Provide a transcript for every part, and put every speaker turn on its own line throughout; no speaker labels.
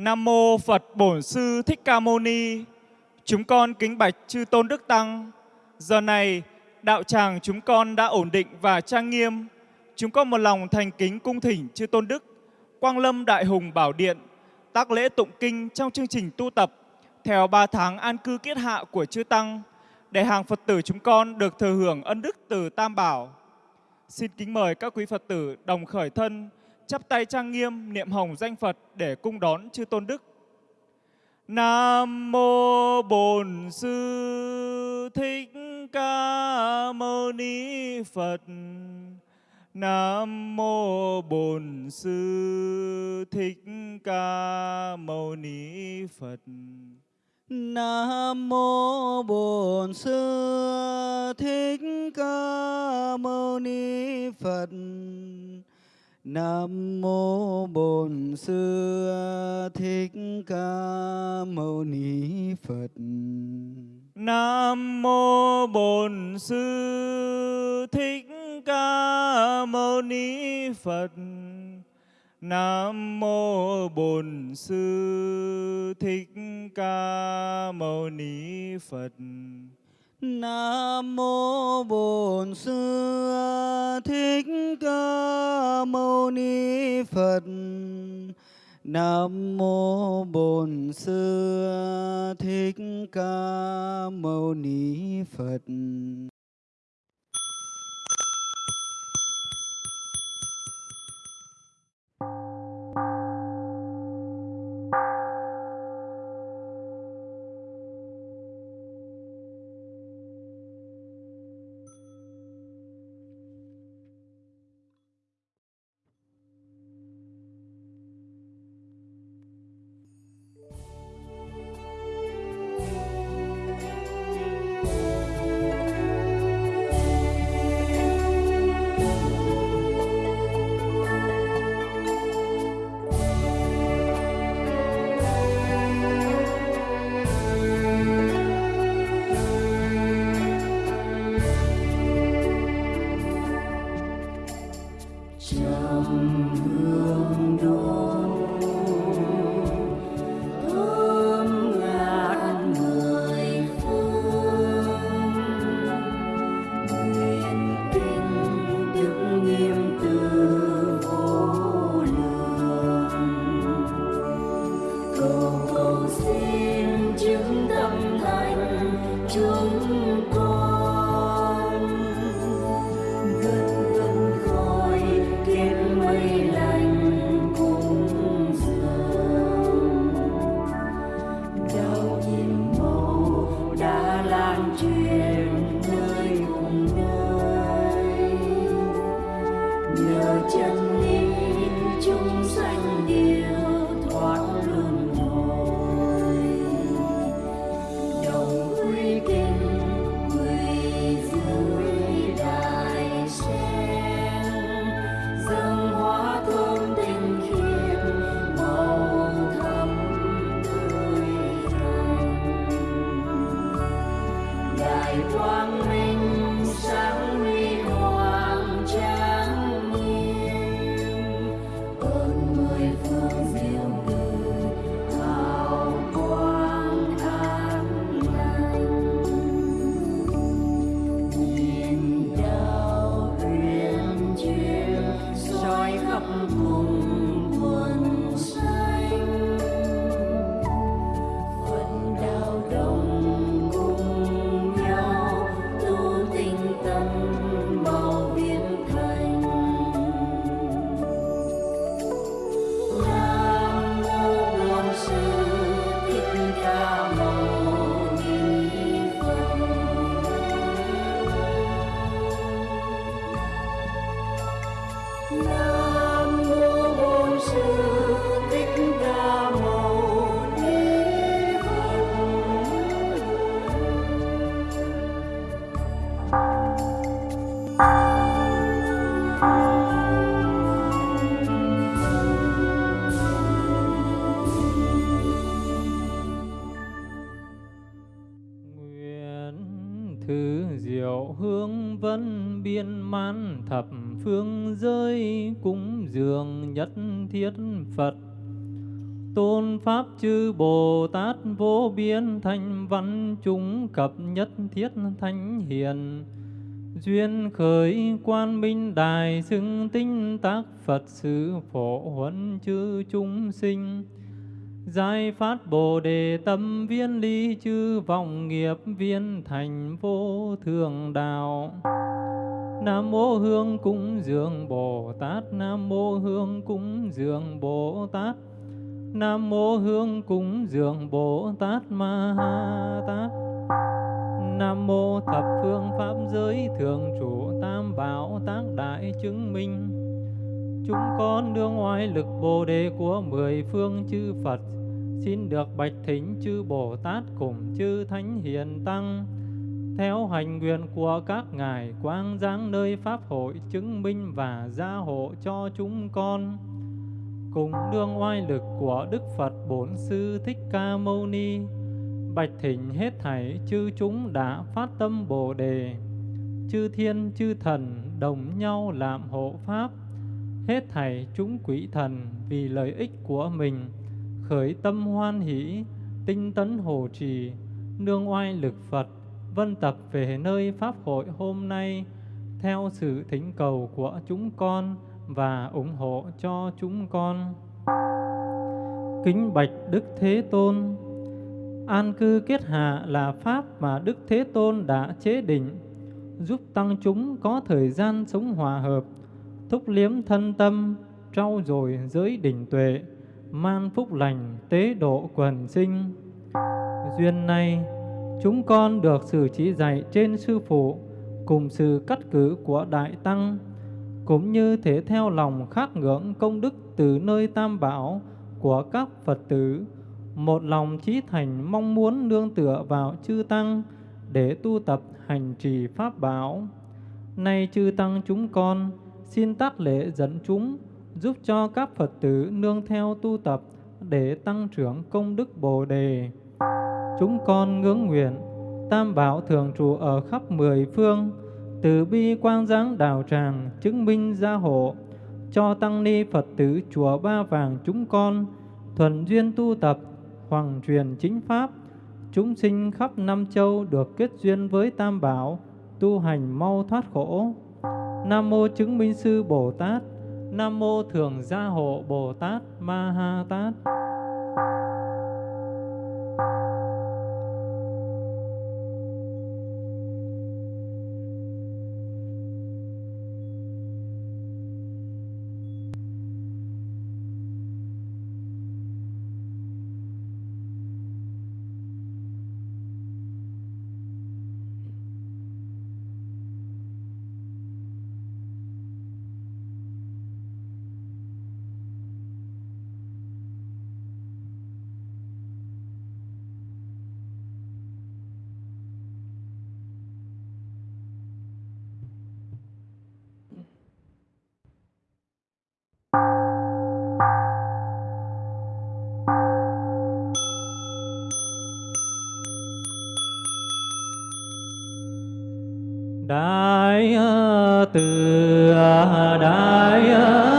Nam mô Phật Bổn Sư Thích Ca Mâu Ni. Chúng con kính bạch chư tôn đức tăng. Giờ này, đạo tràng chúng con đã ổn định và trang nghiêm. Chúng con một lòng thành kính cung thỉnh chư tôn đức, Quang Lâm Đại Hùng Bảo Điện, tác lễ tụng kinh trong chương trình tu tập theo 3 tháng an cư kiết hạ của chư tăng để hàng Phật tử chúng con được thừa hưởng ân đức từ Tam Bảo. Xin kính mời các quý Phật tử đồng khởi thân, chắp tay trang nghiêm niệm hồng danh Phật để cung đón chư tôn đức. Nam mô Bổn Sư Thích Ca Mâu Ni Phật. Nam mô Bổn Sư Thích Ca Mâu Ni Phật.
Nam mô Bổn Sư Thích Ca Mâu Ni Phật. Nam mô Bổn Sư Thích Ca Mâu Ni Phật.
Nam mô Bổn Sư Thích Ca Mâu Ni Phật. Nam mô Bổn Sư Thích Ca Mâu Ni Phật.
Nam mô Bổn Sư Thích Ca Mâu Ni Phật. Nam mô Bổn Sư Thích Ca Mâu Ni Phật.
Diệu hương vân biên man thập phương giới cúng dường nhất thiết Phật. Tôn Pháp chư Bồ Tát vô biên thanh văn chúng cập nhất thiết thánh hiền. Duyên khởi quan minh đài xưng tinh tác Phật sự phổ huấn chư chúng sinh. Giải phát Bồ Đề tâm viên ly chư vọng nghiệp viên thành vô thường đạo. Nam mô Hương cúng dường Bồ Tát. Nam mô Hương cúng dường Bồ Tát. Nam mô Hương cúng dường Bồ Tát Ma Ha Tát. Nam mô thập phương pháp giới thường trụ tam bảo tác đại chứng minh. Chúng con đương oai lực Bồ đề của mười phương chư Phật. Xin được bạch thính chư Bồ Tát cùng chư Thánh Hiền Tăng. Theo hành nguyện của các ngài quang giáng nơi Pháp hội chứng minh và gia hộ cho chúng con. Cùng đương oai lực của Đức Phật Bổn Sư Thích Ca Mâu Ni, Bạch thỉnh hết thảy chư chúng đã phát tâm Bồ Đề. Chư thiên, chư thần đồng nhau làm hộ Pháp, Hết thảy chúng quỷ thần vì lợi ích của mình. Khởi tâm hoan hỷ, tinh tấn hộ trì Nương oai lực Phật vân tập về nơi Pháp hội hôm nay Theo sự thỉnh cầu của chúng con và ủng hộ cho chúng con. Kính bạch Đức Thế Tôn An cư kết hạ là pháp mà Đức Thế Tôn đã chế định, giúp tăng chúng có thời gian sống hòa hợp, thúc liếm thân tâm, trau dồi giới đỉnh tuệ, man phúc lành, tế độ quần sinh. Duyên này, chúng con được sự chỉ dạy trên Sư Phụ, cùng sự cắt cử của Đại Tăng, cũng như thể theo lòng khắc ngưỡng công đức từ nơi Tam Bảo của các Phật tử, một lòng trí thành mong muốn nương tựa vào chư tăng để tu tập hành trì pháp bảo. Nay chư tăng chúng con xin tác lễ dẫn chúng giúp cho các Phật tử nương theo tu tập để tăng trưởng công đức Bồ đề. Chúng con ngưỡng nguyện Tam bảo thường trụ ở khắp mười phương, từ bi quang giáng đào tràng chứng minh gia hộ cho tăng ni Phật tử chùa Ba Vàng chúng con thuần duyên tu tập hoàng truyền chính pháp, chúng sinh khắp năm châu được kết duyên với Tam Bảo, tu hành mau thoát khổ. Nam mô chứng minh sư Bồ Tát, Nam mô thường gia hộ Bồ Tát Ma Ha Tát. Đại từ đại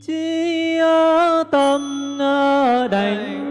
chi tâm đảnh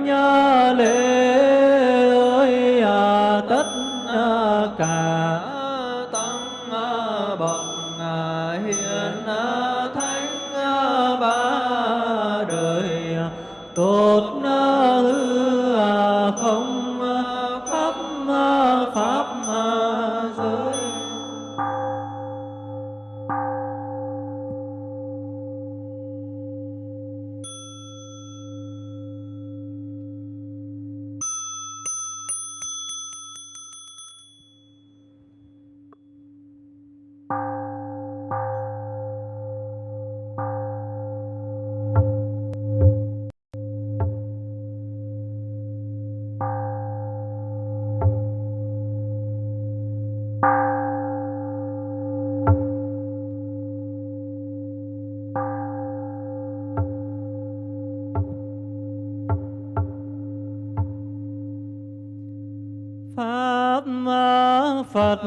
phật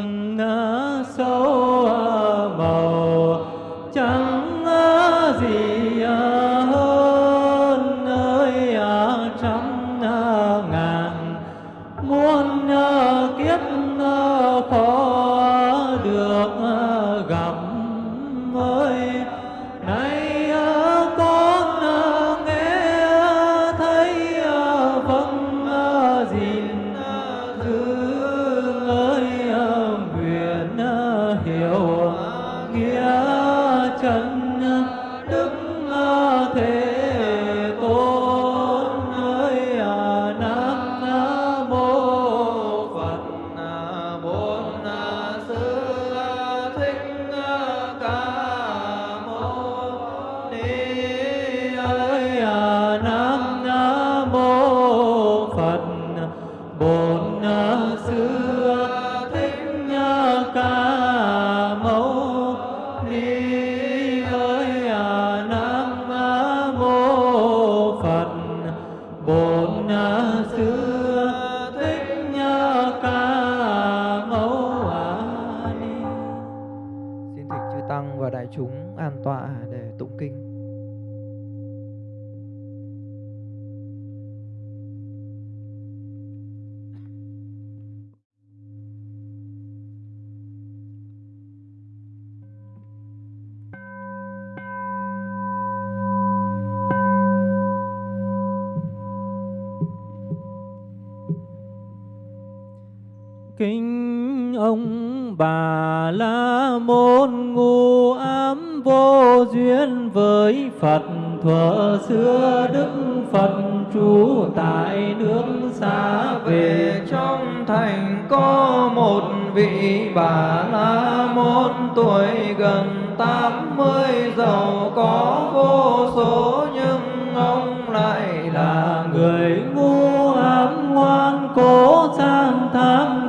ông bà la môn ngu ám vô duyên với Phật, thuở xưa Đức Phật trú tại nước xa về.
Trong thành có một vị bà la môn, tuổi gần tám mươi, giàu có vô số.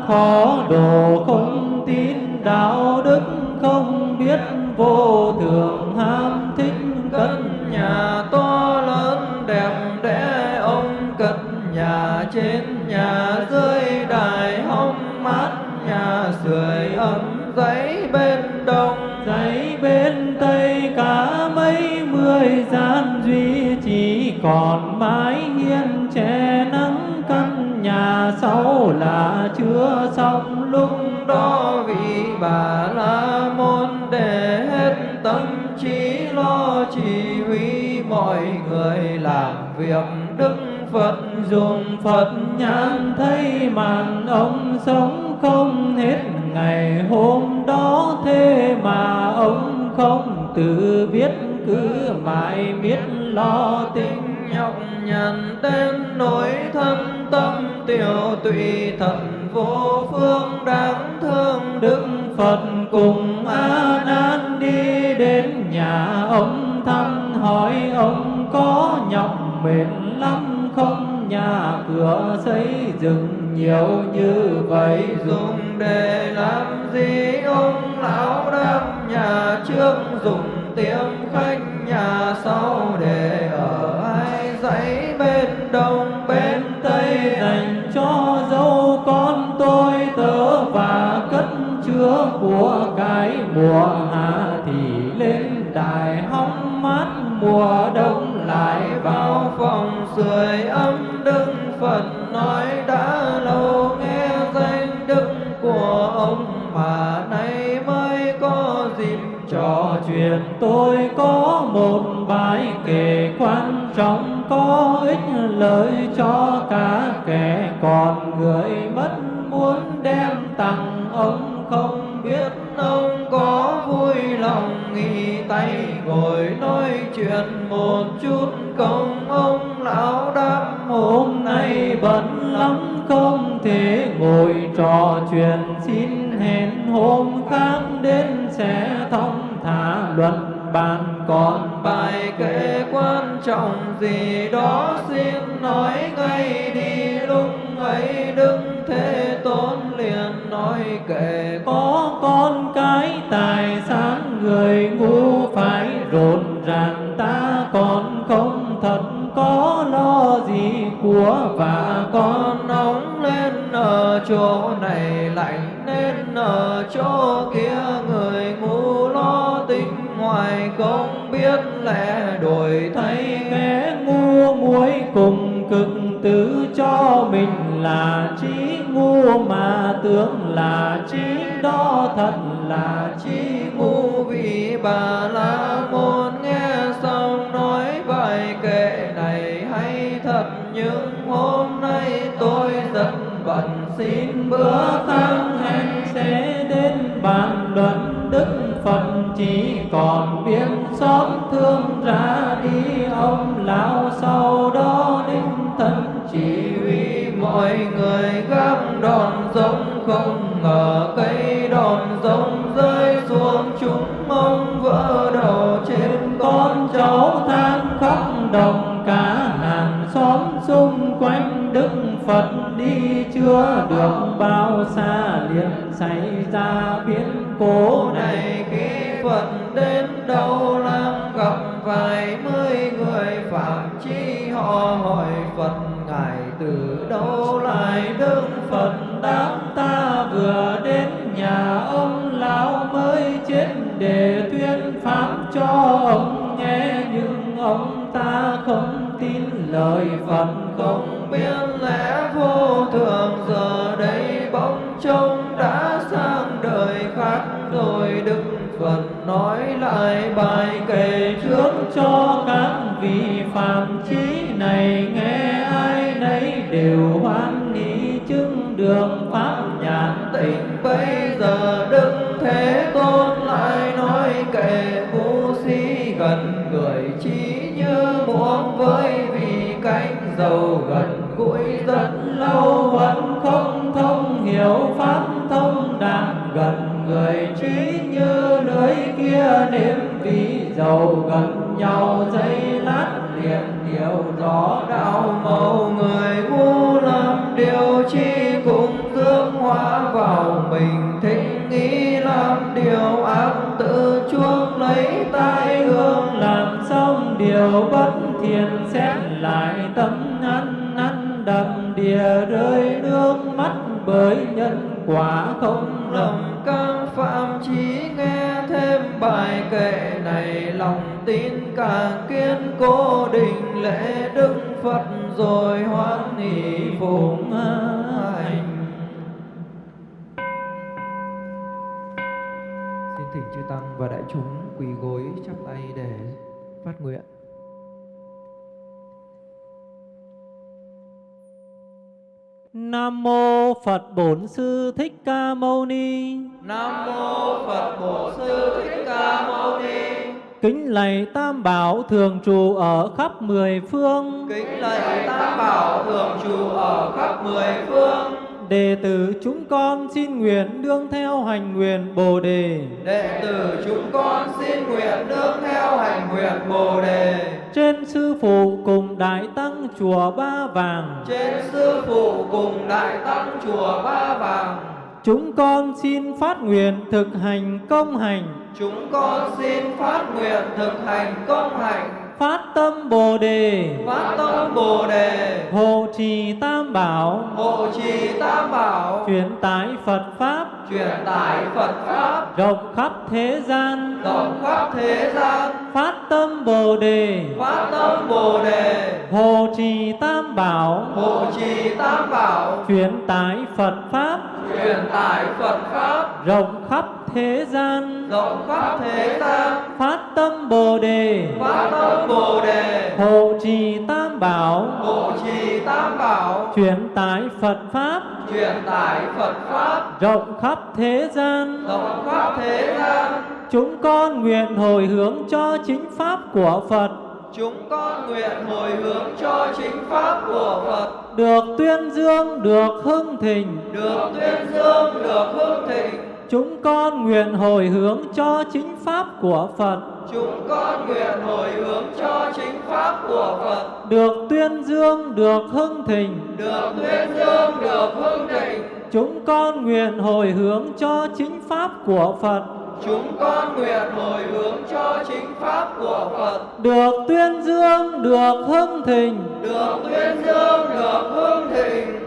Khó đồ không tin đạo đức không biết vô là chưa xong, lúc
đó vị bà la môn để hết tâm trí lo chỉ huy mọi người làm việc. Đức phật
dùng Phật nhãn thấy màn ông sống không hết ngày hôm đó, thế mà ông không tự biết cứ mãi biết lo. Tính
nhọc nhằn đến nỗi thân tâm tiểu tụy thần vô phương đáng thương,
đức phật cùng a nan đi đến nhà ông thăm, hỏi ông có nhọc mệt lắm không? Nhà cửa xây dựng nhiều như vậy,
dùng để làm gì? Ông lão đáp, nhà trước dùng tiệm khách, nhà sau để ở ai dãy bên
đâu mùa hạ thì lên đài
gì đó. xin bữa
tin lời Phật
không biết lẽ vô thường, giờ đây bỗng trông đã sang đời khác, rồi Đức Phật nói lại bài kể trước
cho các vị
phàm chi bài kệ này, lòng tin càng kiên cố định lễ đức phật rồi hoan hỷ phụng hành. Xin thỉnh chư tăng và đại chúng quỳ gối chắp tay để phát nguyện.
Nam mô Phật Bổn Sư Thích Ca Mâu Ni.
Nam mô Phật Bổn Sư Thích Ca Mâu Ni.
Kính lạy Tam Bảo thường trụ ở khắp mười phương.
Kính lạy Tam Bảo thường trụ ở khắp mười phương
đệ tử chúng con xin nguyện đương theo hành nguyện Bồ đề.
Đệ tử chúng con xin nguyện nương theo hành nguyện Bồ đề.
Trên sư phụ cùng đại tăng chùa Ba Vàng,
Trên sư phụ cùng đại tăng chùa Ba Vàng,
chúng con xin phát nguyện thực hành công hành,
chúng con xin phát nguyện thực hành công hành,
phát tâm Bồ đề,
phát tâm Bồ đề,
hộ trì tam bảo,
hộ trì tam bảo,
truyền tải Phật pháp.
Truyền tải Phật pháp.
Rộng khắp thế gian,
rộng khắp thế gian,
phát tâm Bồ đề,
phát tâm Bồ đề,
hộ trì tam bảo,
hộ trì tam bảo,
truyền tải Phật pháp.
Truyền tải Phật pháp.
Rộng khắp thế gian,
rộng khắp thế gian,
phát tâm Bồ đề,
phát tâm Bồ đề,
hộ trì tam bảo,
hộ trì tam bảo,
truyền tải Phật pháp.
Truyền tải Phật pháp.
Rộng khắp thế gian.
rộng khắp thế gian.
Chúng con nguyện hồi hướng cho chính pháp của Phật,
Chúng con nguyện hồi hướng cho chính pháp của Phật.
Được tuyên dương, được hưng thịnh.
được tuyên dương, được hưng thịnh.
Chúng con nguyện hồi hướng cho chính pháp của Phật,
Chúng con nguyện hồi hướng cho chính pháp của Phật
được tuyên dương, được hưng thịnh.
được tuyên dương, được hưng thịnh.
Chúng con nguyện hồi hướng cho chính pháp của Phật,
Chúng con nguyện hồi hướng cho chính pháp của Phật
được tuyên dương, được hưng thịnh.
được tuyên dương, được hưng thịnh.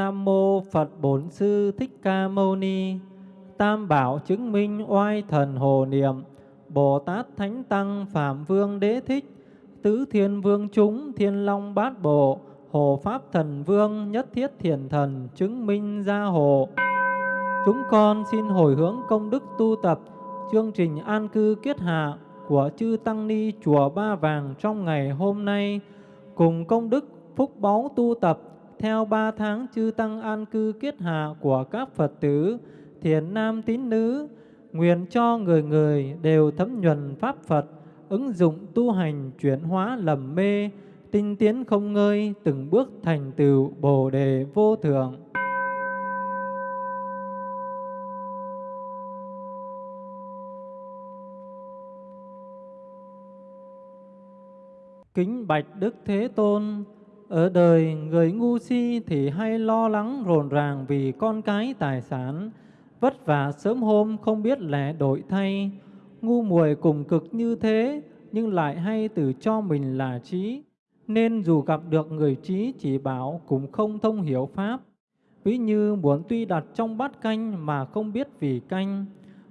Nam mô Phật Bổn Sư Thích Ca Mâu Ni. Tam bảo chứng minh oai thần hồ niệm. Bồ Tát Thánh Tăng Phạm Vương Đế Thích. Tứ Thiên Vương chúng Thiên Long Bát Bộ. Hồ Pháp Thần Vương Nhất Thiết Thiền Thần chứng minh gia hộ. Chúng con xin hồi hướng công đức tu tập chương trình an cư kiết hạ của chư Tăng Ni Chùa Ba Vàng trong ngày hôm nay cùng công đức phúc báu tu tập theo ba tháng chư Tăng an cư kiết hạ của các Phật tử Thiền nam tín nữ nguyện cho người người đều thấm nhuần Pháp Phật ứng dụng tu hành chuyển hóa lầm mê tinh tiến không ngơi từng bước thành tựu bồ đề vô thượng. Kính bạch Đức Thế Tôn, ở đời người ngu si thì hay lo lắng rồn ràng vì con cái tài sản, vất vả sớm hôm không biết lẽ đổi thay, ngu muội cùng cực như thế nhưng lại hay tự cho mình là trí, nên dù gặp được người trí chỉ bảo cũng không thông hiểu pháp. Ví như muốn tuy đặt trong bát canh mà không biết vì canh,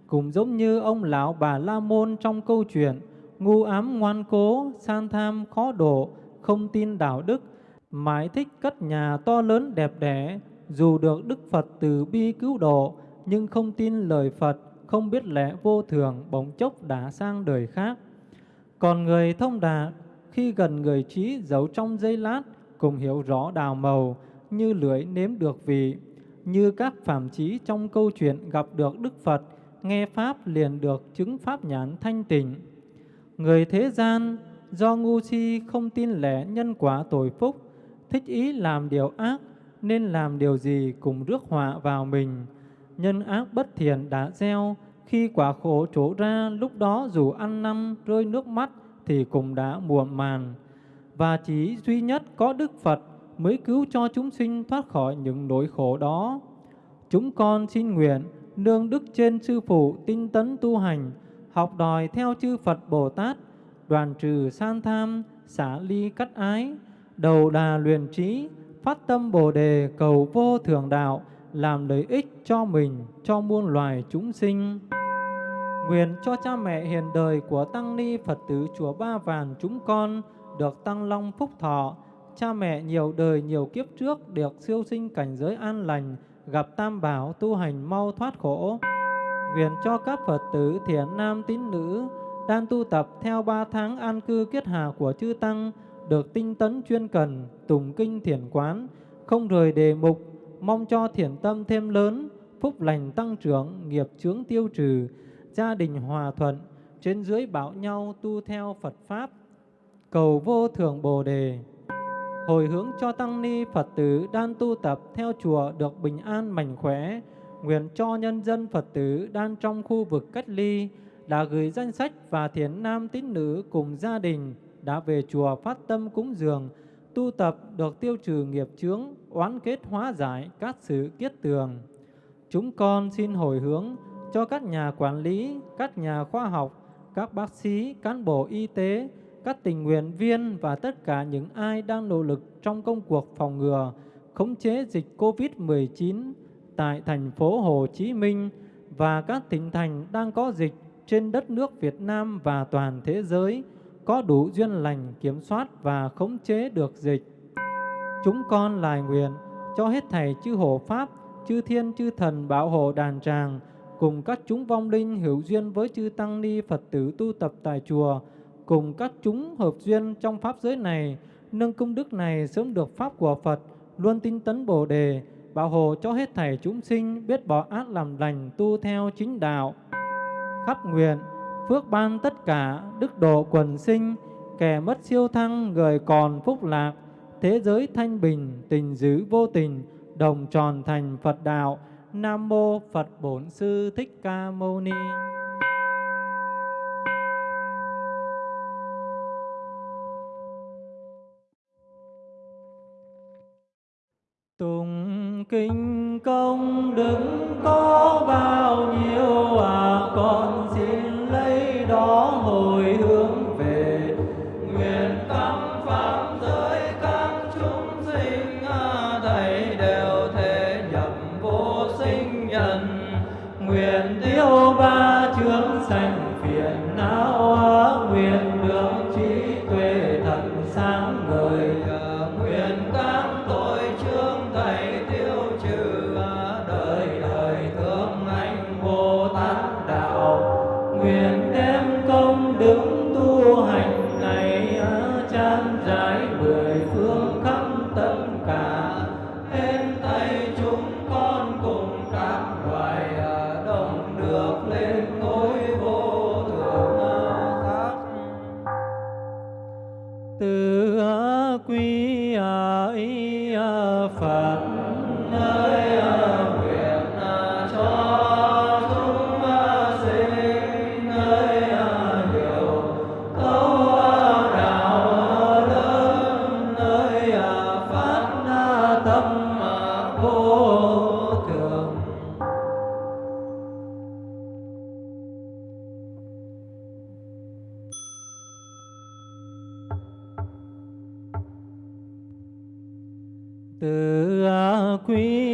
cũng giống như ông lão bà La Môn trong câu chuyện ngu ám ngoan cố, san tham khó độ, không tin đạo đức, mãi thích cất nhà to lớn đẹp đẽ, dù được Đức Phật từ bi cứu độ, nhưng không tin lời Phật, không biết lẽ vô thường, bỗng chốc đã sang đời khác. Còn người thông đạt, khi gần người trí giấu trong giây lát, cùng hiểu rõ đào màu, như lưỡi nếm được vị, như các phạm trí trong câu chuyện gặp được Đức Phật, nghe Pháp liền được chứng Pháp nhãn thanh tịnh. Người thế gian do ngu si không tin lẽ nhân quả tội phúc, thích ý làm điều ác, nên làm điều gì cũng rước họa vào mình. Nhân ác bất thiện đã gieo, khi quả khổ trổ ra, lúc đó dù ăn năn rơi nước mắt thì cũng đã muộn màn. Và chỉ duy nhất có Đức Phật mới cứu cho chúng sinh thoát khỏi những nỗi khổ đó. Chúng con xin nguyện nương đức trên sư phụ tinh tấn tu hành, học đòi theo chư Phật Bồ Tát, đoàn trừ san tham, xả ly cắt ái, đầu đà luyện trí, phát tâm Bồ đề cầu vô thường đạo, làm lợi ích cho mình, cho muôn loài chúng sinh. Nguyện cho cha mẹ hiền đời của Tăng Ni Phật tử Chùa Ba Vàng chúng con được tăng long phúc thọ, cha mẹ nhiều đời nhiều kiếp trước được siêu sinh cảnh giới an lành, gặp tam bảo tu hành mau thoát khổ. Nguyện cho các Phật tử thiện nam tín nữ đang tu tập theo ba tháng an cư kiết hạ của chư Tăng được tinh tấn chuyên cần, tùng kinh thiền quán, không rời đề mục, mong cho thiền tâm thêm lớn, phúc lành tăng trưởng, nghiệp chướng tiêu trừ, gia đình hòa thuận, trên dưới bảo nhau tu theo Phật Pháp, cầu vô thượng Bồ Đề. Hồi hướng cho Tăng Ni Phật tử đang tu tập theo chùa được bình an mạnh khỏe, nguyện cho nhân dân Phật tử đang trong khu vực cách ly đã gửi danh sách và thiền nam tín nữ cùng gia đình đã về chùa phát tâm cúng dường, tu tập được tiêu trừ nghiệp chướng, oán kết hóa giải các sự kiết tường. Chúng con xin hồi hướng cho các nhà quản lý, các nhà khoa học, các bác sĩ, cán bộ y tế, các tình nguyện viên và tất cả những ai đang nỗ lực trong công cuộc phòng ngừa, khống chế dịch COVID-19 tại thành phố Hồ Chí Minh và các tỉnh thành đang có dịch trên đất nước Việt Nam và toàn thế giới có đủ duyên lành kiểm soát và khống chế được dịch. Chúng con lại nguyện cho hết thầy chư hộ Pháp, chư thiên chư thần bảo hộ đàn tràng, cùng các chúng vong linh hữu duyên với chư Tăng Ni Phật tử tu tập tại chùa, cùng các chúng hợp duyên trong Pháp giới này, nâng công đức này sớm được Pháp của Phật, luôn tinh tấn Bồ Đề, bảo hộ cho hết thảy chúng sinh biết bỏ ác làm lành tu theo chính đạo. Khắp nguyện, phước ban tất cả, đức độ quần sinh, kẻ mất siêu thăng, người còn phúc lạc, thế giới thanh bình, tình dữ vô tình, đồng tròn thành Phật đạo. Nam mô Phật Bổn Sư Thích Ca Mâu Ni. Tùng kinh công đức có bao nhiêu à con xin đó hồi hướng về nguyện tâm pháp giới các chúng sinh à, thầy đều thể nhập vô sinh nhân. Nguyện tiêu ba chướng sanh phiền não nguyện được trí tuệ a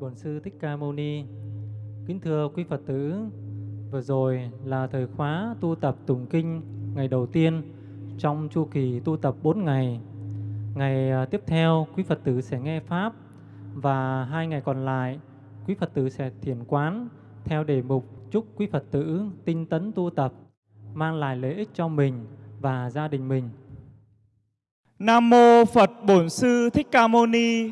Bổn Sư Thích Ca Mâu Ni. Kính thưa quý Phật tử, vừa rồi là thời khóa tu tập tụng kinh ngày đầu tiên trong chu kỳ tu tập 4 ngày. Ngày à, tiếp theo quý Phật tử sẽ nghe pháp và hai ngày còn lại quý Phật tử sẽ thiền quán theo đề mục chúc quý Phật tử tinh tấn tu tập mang lại lợi ích cho mình và gia đình mình.
Nam mô Phật Bổn Sư Thích Ca Mâu Ni.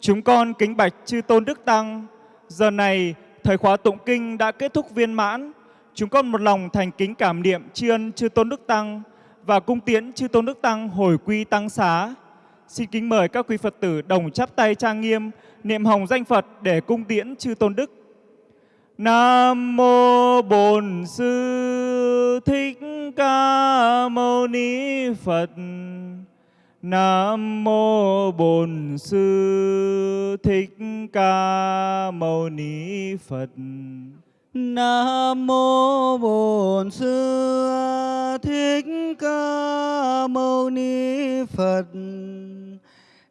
Chúng con kính bạch chư tôn đức tăng. Giờ này thời khóa tụng kinh đã kết thúc viên mãn. Chúng con một lòng thành kính cảm niệm tri ân chư tôn đức tăng và cung tiễn chư tôn đức tăng hồi quy tăng xá. Xin kính mời các quý Phật tử đồng chắp tay trang nghiêm, niệm hồng danh Phật để cung tiễn chư tôn đức. Nam mô Bổn Sư Thích Ca Mâu Ni Phật. Nam mô Bổn Sư Thích Ca Mâu Ni Phật.
Nam mô Bổn Sư Thích Ca Mâu Ni Phật.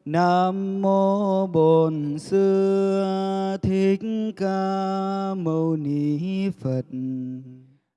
Nam mô Bổn Sư Thích Ca Mâu Ni Phật.